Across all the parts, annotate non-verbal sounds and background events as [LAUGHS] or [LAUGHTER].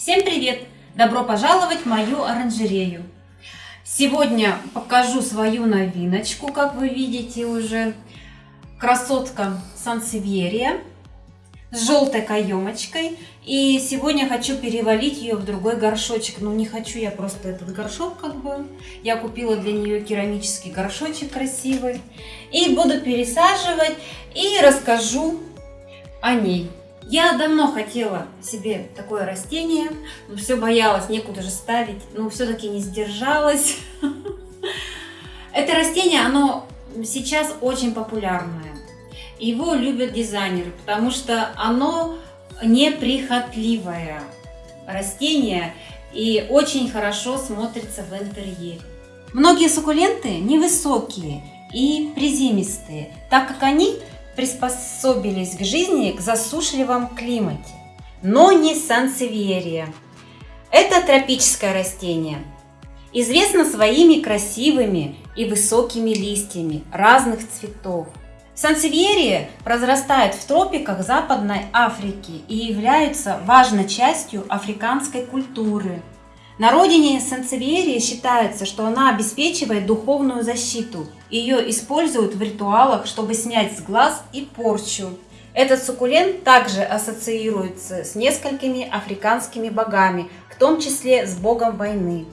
Всем привет! Добро пожаловать в мою оранжерею! Сегодня покажу свою новиночку, как вы видите уже. Красотка Сансевьерия с желтой каемочкой. И сегодня хочу перевалить ее в другой горшочек. Ну, не хочу я просто этот горшок как бы. Я купила для нее керамический горшочек красивый. И буду пересаживать и расскажу о ней. Я давно хотела себе такое растение, но все боялась, некуда же ставить, но все-таки не сдержалась. [LAUGHS] Это растение, оно сейчас очень популярное. Его любят дизайнеры, потому что оно неприхотливое растение и очень хорошо смотрится в интерьере. Многие суккуленты невысокие и приземистые, так как они приспособились к жизни к засушливом климате, но не сансевиерия. Это тропическое растение. Известно своими красивыми и высокими листьями разных цветов. Сансевиерия произрастает в тропиках Западной Африки и является важной частью африканской культуры. На родине Сансевиерии считается, что она обеспечивает духовную защиту. Ее используют в ритуалах, чтобы снять с глаз и порчу. Этот суккулент также ассоциируется с несколькими африканскими богами, в том числе с богом войны.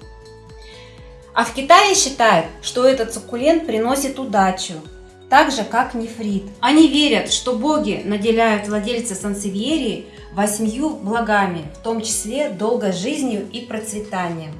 А в Китае считают, что этот суккулент приносит удачу, так же как нефрит. Они верят, что боги наделяют владельца сансевьерии восьмью благами, в том числе долгой жизнью и процветанием.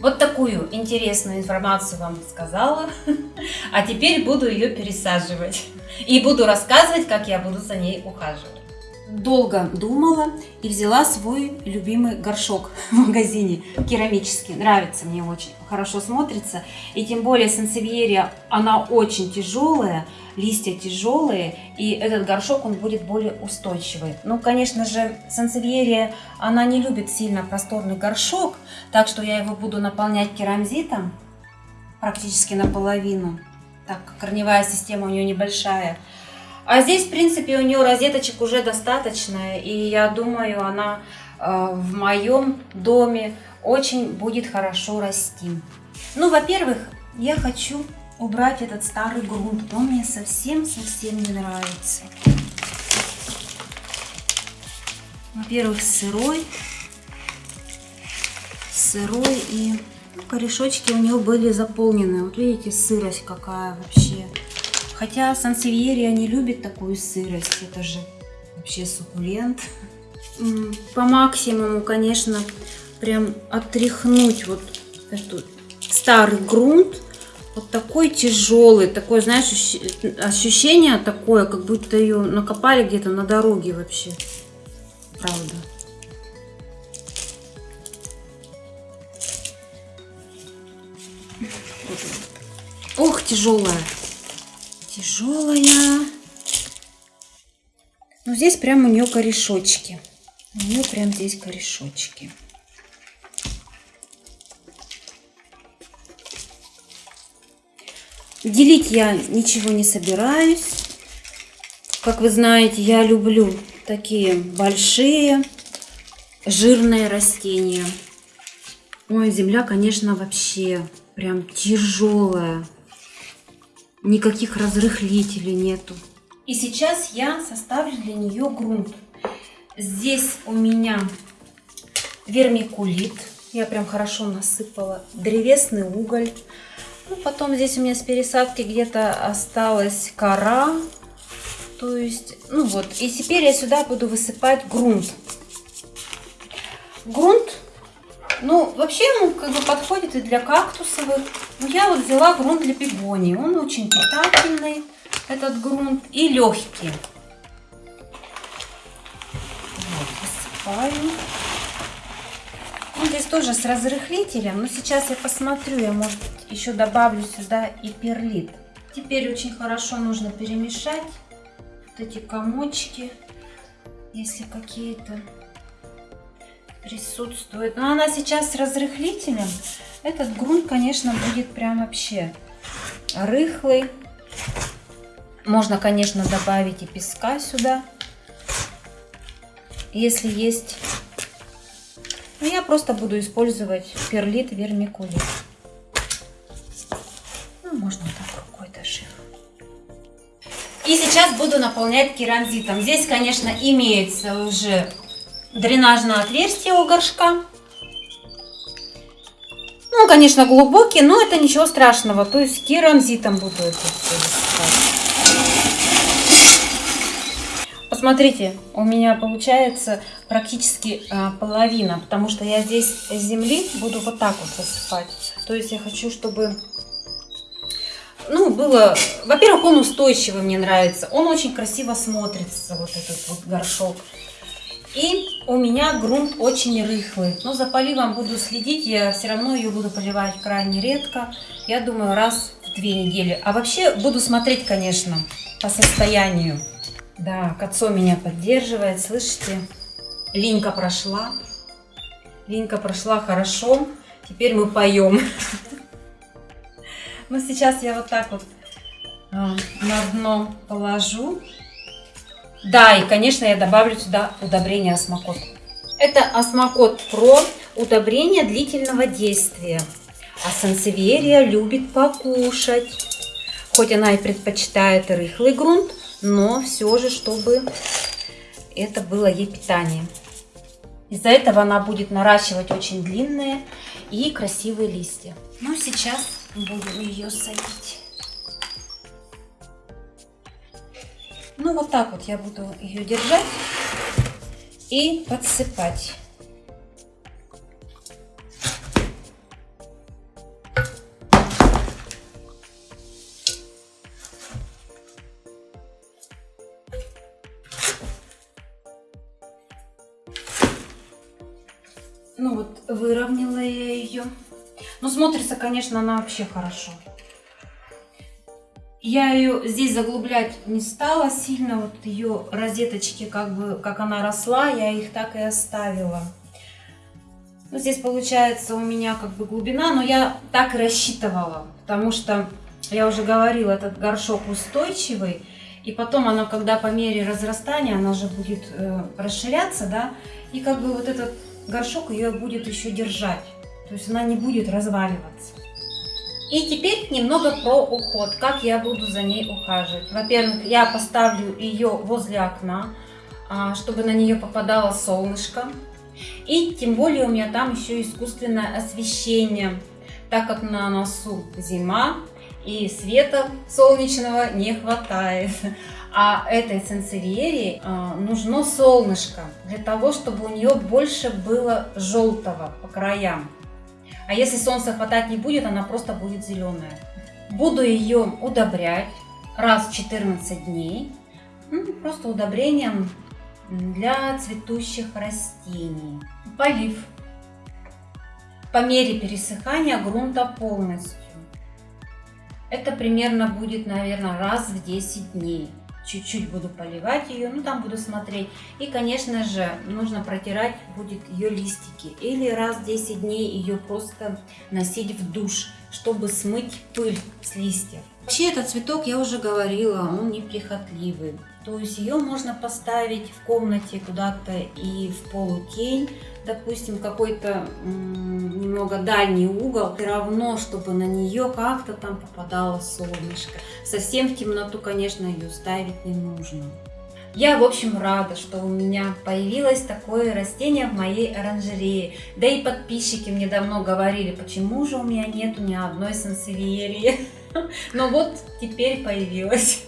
Вот такую интересную информацию вам сказала, [LAUGHS] а теперь буду ее пересаживать и буду рассказывать, как я буду за ней ухаживать долго думала и взяла свой любимый горшок [LAUGHS] в магазине керамический. Нравится мне очень, хорошо смотрится. И тем более сансевьерия, она очень тяжелая, листья тяжелые, и этот горшок, он будет более устойчивый. Ну, конечно же, сансевьерия, она не любит сильно просторный горшок, так что я его буду наполнять керамзитом практически наполовину. Так, корневая система у нее небольшая. А здесь, в принципе, у нее розеточек уже достаточно, и я думаю, она э, в моем доме очень будет хорошо расти. Ну, во-первых, я хочу убрать этот старый грунт, он мне совсем-совсем не нравится. Во-первых, сырой, сырой и корешочки у нее были заполнены. Вот видите, сырость какая вообще. Хотя сансевьерия не любит такую сырость. Это же вообще суккулент. По максимуму, конечно, прям отряхнуть вот этот старый грунт. Вот такой тяжелый, такое, знаешь, ощущение такое, как будто ее накопали где-то на дороге вообще. Правда. Ох, тяжелая тяжелая. Ну, здесь прям у нее корешочки. У нее прям здесь корешочки. Делить я ничего не собираюсь. Как вы знаете, я люблю такие большие жирные растения. Ой, земля, конечно, вообще прям тяжелая никаких разрыхлителей нету. И сейчас я составлю для нее грунт. Здесь у меня вермикулит. Я прям хорошо насыпала. Древесный уголь. Ну, потом здесь у меня с пересадки где-то осталась кора. То есть, ну вот. И теперь я сюда буду высыпать грунт. Грунт ну, вообще ему как бы подходит и для кактусовых. Но я вот взяла грунт для бегонии. Он очень питательный, этот грунт, и легкий. Вот, посыпаю. Он здесь тоже с разрыхлителем, но сейчас я посмотрю, я, может, еще добавлю сюда и перлит. Теперь очень хорошо нужно перемешать вот эти комочки, если какие-то присутствует. Но она сейчас с разрыхлителем. Этот грунт, конечно, будет прям вообще рыхлый. Можно, конечно, добавить и песка сюда. Если есть. я просто буду использовать перлит вермикулит. Ну, можно так рукой даже. И сейчас буду наполнять керамзитом. Здесь, конечно, имеется уже дренажное отверстие у горшка. Ну, конечно, глубокий, но это ничего страшного. То есть керамзитом буду это все Посмотрите, у меня получается практически а, половина, потому что я здесь земли буду вот так вот высыпать. То есть я хочу, чтобы, ну, было... Во-первых, он устойчивый, мне нравится. Он очень красиво смотрится, вот этот вот горшок. И у меня грунт очень рыхлый. Но за поливом буду следить, я все равно ее буду поливать крайне редко. Я думаю, раз в две недели. А вообще буду смотреть, конечно, по состоянию. Да, Кацо меня поддерживает, слышите? Линька прошла. Линька прошла хорошо. Теперь мы поем. [LAUGHS] Ну, сейчас я вот так вот а, на дно положу. Да, и, конечно, я добавлю сюда удобрение осмокот. Это осмокот про удобрение длительного действия. А сансеверия любит покушать. Хоть она и предпочитает рыхлый грунт, но все же, чтобы это было ей питание. Из-за этого она будет наращивать очень длинные и красивые листья. Ну, сейчас будем ее садить. Ну, вот так вот я буду ее держать и подсыпать. Ну вот, выровняла я ее. Ну, смотрится, конечно, она вообще хорошо. Я ее здесь заглублять не стала сильно, вот ее розеточки, как бы, как она росла, я их так и оставила. Ну, здесь получается у меня как бы глубина, но я так и рассчитывала, потому что, я уже говорила, этот горшок устойчивый, и потом она, когда по мере разрастания, она же будет э, расширяться, да, и как бы вот этот горшок ее будет еще держать, то есть она не будет разваливаться. И теперь немного про уход, как я буду за ней ухаживать. Во-первых, я поставлю ее возле окна, а, чтобы на нее попадало солнышко. И тем более у меня там еще искусственное освещение, так как на носу зима и света солнечного не хватает. А этой сенсеверии а, нужно солнышко для того, чтобы у нее больше было желтого по краям. А если солнца хватать не будет, она просто будет зеленая. Буду ее удобрять раз в 14 дней. Ну, просто удобрением для цветущих растений. Полив. По мере пересыхания грунта полностью. Это примерно будет, наверное, раз в 10 дней чуть-чуть буду поливать ее, ну там буду смотреть. И, конечно же, нужно протирать будет ее листики. Или раз в 10 дней ее просто носить в душ, чтобы смыть пыль с листьев. Вообще этот цветок, я уже говорила, он неприхотливый. То есть ее можно поставить в комнате куда-то и в полутень, допустим, какой-то немного дальний угол, все равно, чтобы на нее как-то там попадало солнышко. Совсем в темноту, конечно, ее ставить не нужно. Я, в общем, рада, что у меня появилось такое растение в моей оранжерее. Да и подписчики мне давно говорили, почему же у меня нету ни одной сансевиерии. [LAUGHS] Но вот теперь появилось.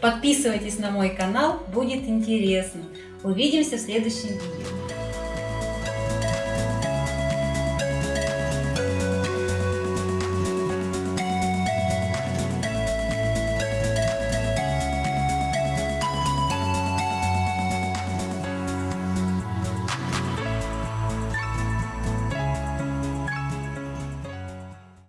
Подписывайтесь на мой канал, будет интересно. Увидимся в следующем видео.